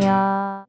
안녕.